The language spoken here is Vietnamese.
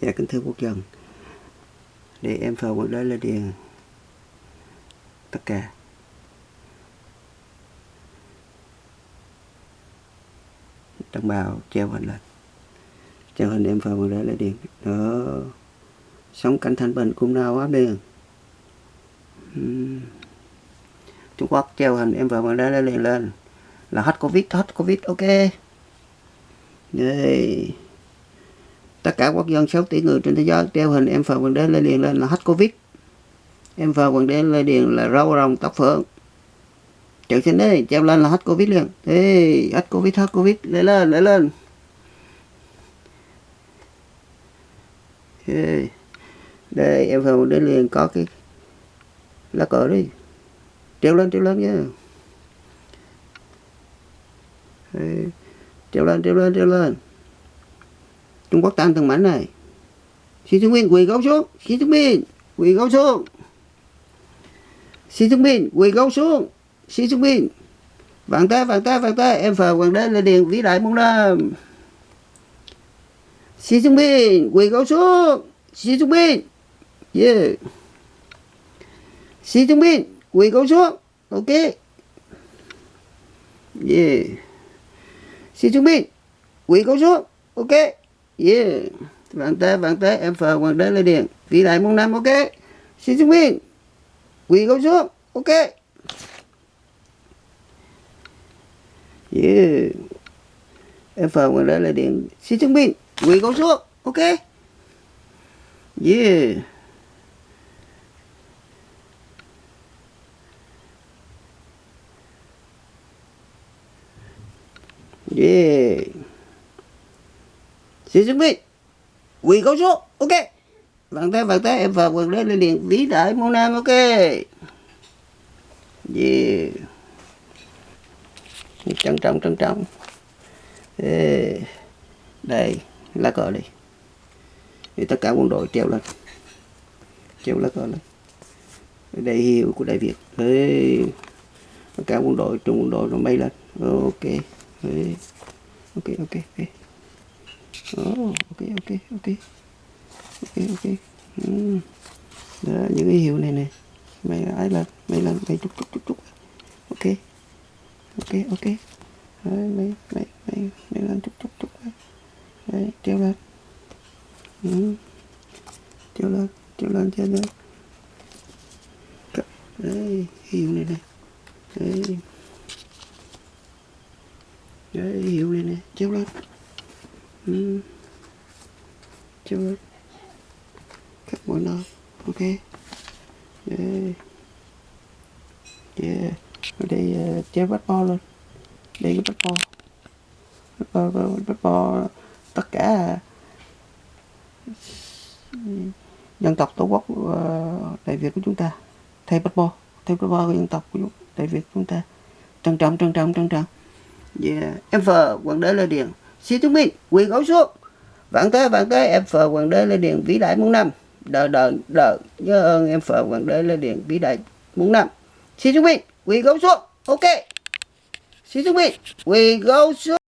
Dạ kính thưa quốc dân. Để em phờ quận đó lên điền Tất cả. Đồng bào treo hình lên. Treo hình em phờ quận đó lên điền Đó. Sống cảnh thanh bình cũng nào quá điền Ừm. Trung Quốc treo hình em phờ quận đế lên liền lên. Là hết Covid hết Covid, ok đây tất cả quốc dân 6 tỷ người trên thế giới treo hình em phờ quần đế lê điền lên là hết covid. Em phờ quần đế lê điền là râu rồng tóc phượng. Chữ trên đấy treo lên là hết covid liền. Ê, hết covid hết covid. Lên lên lên lên. Ê. đây em phờ quần đế liền có cái lá cờ đi. Treo lên treo lên nhé Ê treo lên treo lên treo lên. Trung Quốc tan từng mảnh này. Xí Trung Minh quỳ gấu xuống. Xí Trung Minh quỳ gấu xuống. Xí Trung Minh quỳ gấu xuống. Xí Trung Minh. Vạn tay vạn tay vạn tay em phờ hoàng đế lên điện vĩ đại mông nam Trung Minh quỳ gấu xuống. Xí Trung Minh. yeah. Xí Trung Minh quỳ gấu xuống. Ok. Yeah. Xin chuẩn bị. quỳ cầu xuống ok. Yeah. Vạn tế vạn tế em phờ hoàng đế lê điện vĩ đại môn năm, ok. Xin chuẩn minh quỳ cầu xuống ok. Yeah. Em phờ hoàng đế lê điện. xin chuẩn minh quỳ cầu xuống ok. Yeah. Yeah xin chuẩn bị quỳ câu số ok bàn tay bàn tay em vào quần lên liền vĩ đại môn nam ok yeah trân trọng trân trọng đây lá cờ đi thì tất cả quân đội treo lên treo lá cờ lên đây hiệu của đại việt Ê, tất cả quân đội trung quân đội nó bay lên ok đấy ok ok ok. Oh, ok ok ok. Ok ok. Ừ. đó những cái hiệu này nè. Mày ấy lên mày lên mày chút chút chút chút ok. Ok ok. Đấy, mày mày mày mày lên chút chút chút đấy. Treo lên. Ừ. treo lên treo lên treo lên đấy hiệu này nè. Đấy đấy hiệu này nè treo lên ừ. lên, cắt mọi nơi. Ok. Yeah. yeah. ở đây uh, treo bắt bo luôn đây cái bắt bo bắt bo bắt bo tất cả ờ, dân tộc tổ quốc uh, đại việt của chúng ta. Thay bắt bo thay bắt bo của dân tộc của đại việt của chúng ta. Trân trọng trân trọng trân trọng yeah. em phờ hoàng đế lê điền. Xin chúng minh quỳ gấu xuống vạn tế vạn tế, em phờ hoàng đế lê điền vĩ đại muôn năm. Đợi đợi đợi nhớ ơn em phờ hoàng đế lê điền vĩ đại muôn năm. Xin chúng minh quỳ gấu xuống ok. Xin chúng minh quỳ gấu xuống